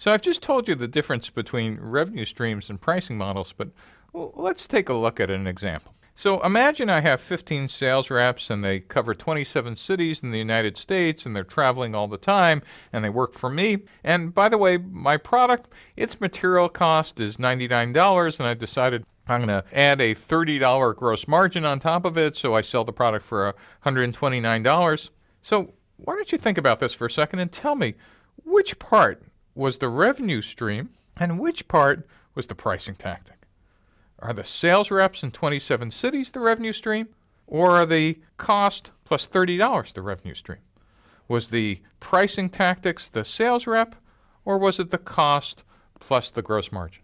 So I've just told you the difference between revenue streams and pricing models, but let's take a look at an example. So imagine I have 15 sales reps and they cover 27 cities in the United States and they're traveling all the time and they work for me. And by the way, my product, its material cost is $99 and I decided I'm going to add a $30 gross margin on top of it, so I sell the product for $129. So why don't you think about this for a second and tell me which part was the revenue stream and which part was the pricing tactic? Are the sales reps in 27 cities the revenue stream, or are the cost plus $30 the revenue stream? Was the pricing tactics the sales rep, or was it the cost plus the gross margin?